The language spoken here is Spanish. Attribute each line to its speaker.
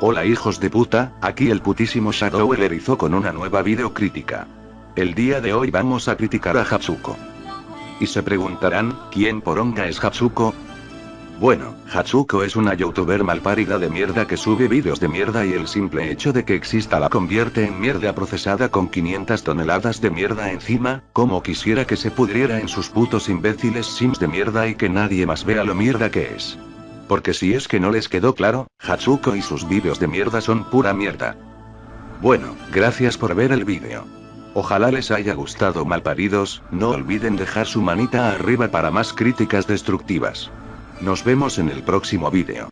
Speaker 1: Hola hijos de puta, aquí el putísimo Shadow erizó con una nueva videocrítica. El día de hoy vamos a criticar a Hatsuko. Y se preguntarán, ¿quién poronga es Hatsuko? Bueno, Hatsuko es una youtuber malparida de mierda que sube vídeos de mierda y el simple hecho de que exista la convierte en mierda procesada con 500 toneladas de mierda encima, como quisiera que se pudriera en sus putos imbéciles sims de mierda y que nadie más vea lo mierda que es. Porque si es que no les quedó claro, Hatsuko y sus vídeos de mierda son pura mierda. Bueno, gracias por ver el vídeo. Ojalá les haya gustado malparidos, no olviden dejar su manita arriba para más críticas destructivas. Nos vemos en el próximo vídeo.